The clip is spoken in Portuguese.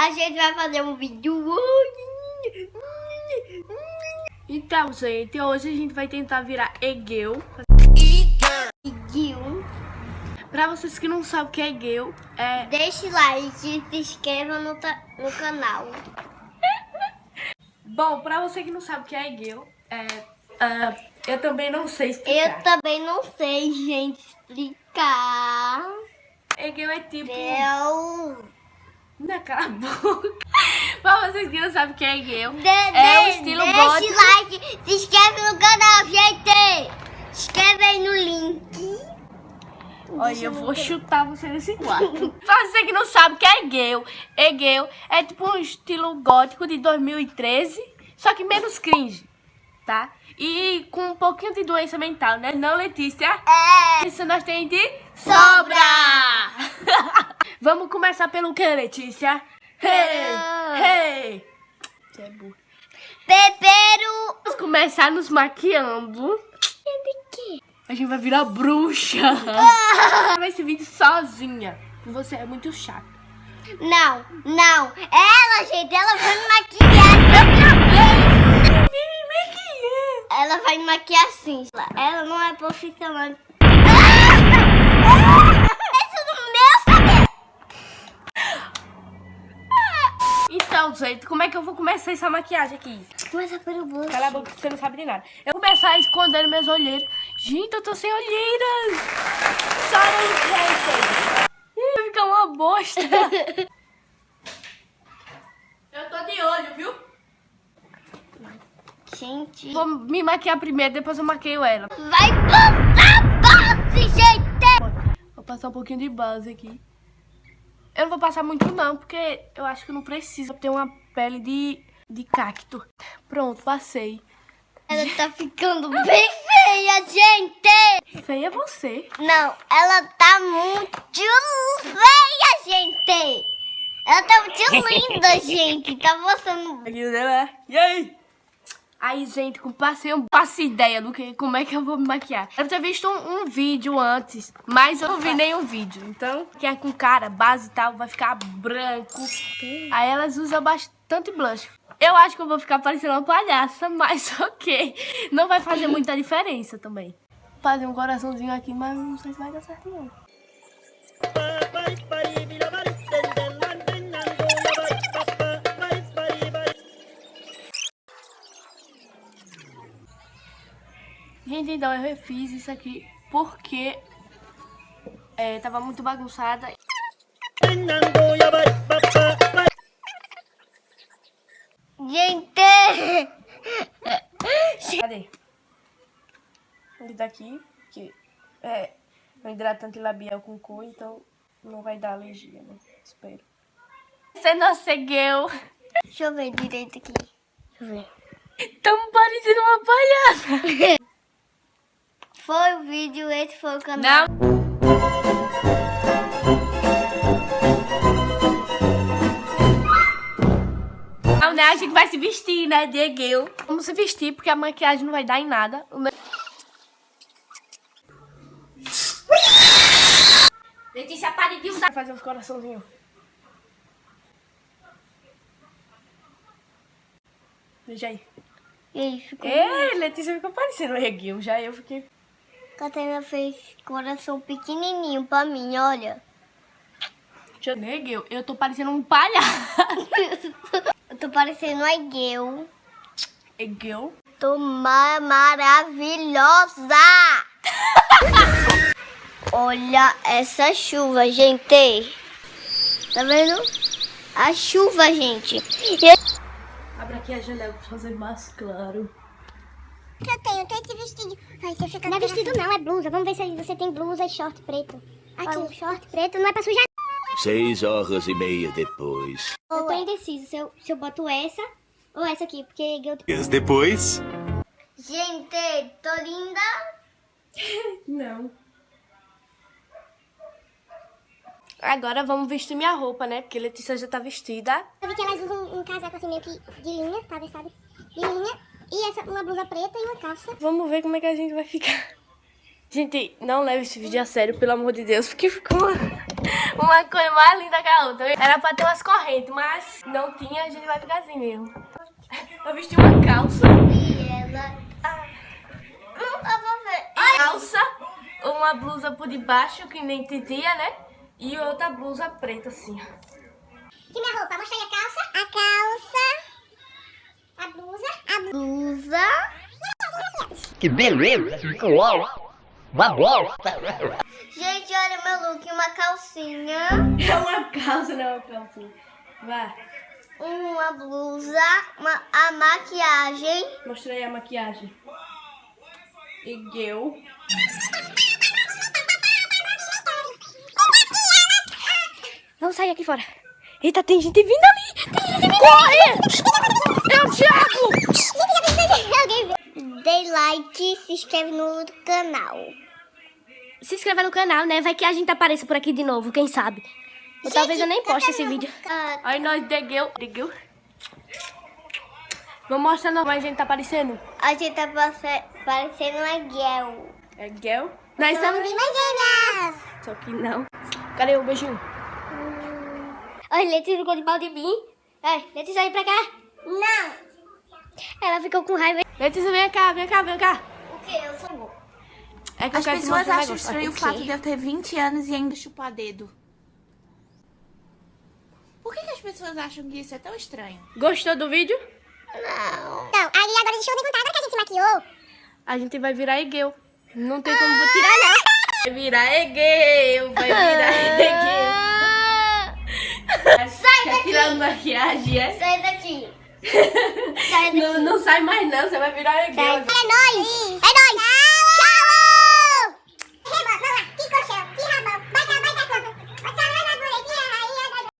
a gente vai fazer um vídeo Então, gente, hoje a gente vai tentar virar Egeu. Egeu. Pra vocês que não sabem o que é Egeu, é... Deixe like e se inscreva no, no canal. Bom, pra você que não sabe o que é Egeu, é... Uh, eu também não sei explicar. Eu também não sei, gente, explicar. Egeu é tipo... Eu... Não, cala a boca. pra vocês que não sabem o que é Egeu, de, é o estilo gótico. Deixe like, se inscreve no canal, gente. Escreve aí no link. Olha, eu vou chutar você nesse quarto. pra você que não sabe o que é Egeu, Egeu é tipo um estilo gótico de 2013, só que menos cringe, tá? E com um pouquinho de doença mental, né? Não, Letícia? É. Isso nós temos de sobra. Vamos começar pelo que, Letícia? Hey, hey. Você é burro. Pepero. Vamos começar nos maquiando. A gente vai virar bruxa. Vai esse vídeo sozinha. Você é muito chata. Não, não. Ela, gente, ela vai me maquiar. Ela vai me maquiar assim. Ela não é profissional. Isso do meu cabelo. Então, gente, como é que eu vou começar essa maquiagem aqui? Começa pelo bolso. Cala a boca, você não sabe de nada. Eu vou começar escondendo minhas olheiras. Gente, eu tô sem olheiras. Sorry, haters. Ih, Vai ficar uma bosta. eu tô de olho, viu? Gente. Vou me maquiar primeiro, depois eu maqueio ela. Vai passar base, gente. Vou passar um pouquinho de base aqui. Eu não vou passar muito não, porque eu acho que não preciso ter uma pele de, de cacto. Pronto, passei. Ela tá ficando bem feia, gente. Feia é você. Não, ela tá muito feia, gente. Ela tá muito linda, gente. Tá mostrando. E aí? Aí, gente, passei, eu passo ideia do que, como é que eu vou me maquiar. Eu ter visto um, um, vídeo antes, mas eu não vi nenhum vídeo. Então, que é com cara, base e tal, vai ficar branco. Aí elas usam bastante blush. Eu acho que eu vou ficar parecendo uma palhaça, mas ok. Não vai fazer muita diferença também. Vou fazer um coraçãozinho aqui, mas não sei se vai dar certo não. Gente, então eu refiz isso aqui porque é, tava muito bagunçada. Gente! Cadê? Ele tá aqui, que é um hidratante labial com cor, então não vai dar alergia, né? Espero. Você não seguiu. Deixa eu ver direito aqui. Deixa eu ver. Tamo parecendo uma palhaça. Foi o vídeo, esse foi o canal. Não. Não, né? A gente vai se vestir, né, Diego? Vamos se vestir, porque a maquiagem não vai dar em nada. Letícia, pare de usar. Fazer uns coraçãozinhos. Veja aí. E aí, ficou. Ei, Letícia ficou parecendo o Reguil. Já eu fiquei. Catarina fez coração pequenininho pra mim, olha. Eu... Reguil, eu tô parecendo um palhaço. eu tô parecendo a Egueu. Egueu? Tô ma maravilhosa. olha essa chuva, gente. Tá vendo? A chuva, gente. Abre aqui a janela pra fazer mais claro. Eu tenho, eu tenho fica não é vestido não, é blusa. Vamos ver se você tem blusa e short preto. Aqui. um short preto não é pra sujar. Seis horas e meia depois. Eu tô indeciso se eu, se eu boto essa ou essa aqui, porque eu... Dias depois. Gente, tô linda. não. Agora vamos vestir minha roupa, né? Porque Letícia já tá vestida. Eu vi que elas usam um, um casaco assim meio que de linha, tá? Sabe? De linha. E essa, uma blusa preta e uma calça. Vamos ver como é que a gente vai ficar. Gente, não leve esse vídeo a sério, pelo amor de Deus, porque ficou uma, coisa mais linda que a outra. Era pra ter umas correntes, mas não tinha, a gente vai ficar assim mesmo. Eu vesti uma calça. E ela... Ah. Ver. Calça, uma blusa por debaixo, que nem titia, né? E outra blusa preta, assim. Aqui minha roupa, mostra aí a calça. A calça. Blusa. Que beleza! Gente, olha meu look, uma calcinha, É uma calça, não é uma calcinha. Vai, uma blusa, uma, a maquiagem. mostra aí a maquiagem. Igueu. Vamos sair aqui fora. Eita, tem gente vindo ali! Tem gente vindo Corre! É o Thiago! Alguém vê. Dê like, se inscreve no canal. Se inscreva no canal, né? Vai que a gente apareça por aqui de novo, quem sabe. Ou talvez eu nem poste esse vídeo. Aí nós degueu. Degueu? Vamos mostrar como a gente tá aparecendo. a gente tá parecendo uma guel. É Gel? Nós estamos. imaginas. Só que não. Cadê o beijinho? Olha, Letícia ficou de pau de mim. É, Letícia, vem pra cá. Não. Ela ficou com raiva. Letícia, vem cá, vem cá, vem cá. O quê? Eu sou É que eu As te pessoas acham negócio. estranho o fato de eu ter 20 anos e ainda chupar dedo. Por que, que as pessoas acham que isso é tão estranho? Gostou do vídeo? Não. Então, aí agora deixa eu perguntar, agora que a gente se maquiou. A gente vai virar Egeu. Não tem como tirar, não. Vai virar Egeu, vai virar Egeu. Sai Tá daqui. tirando maquiagem, é? Sai daqui. Não, não sai mais não, você vai virar Egeu. É nóis.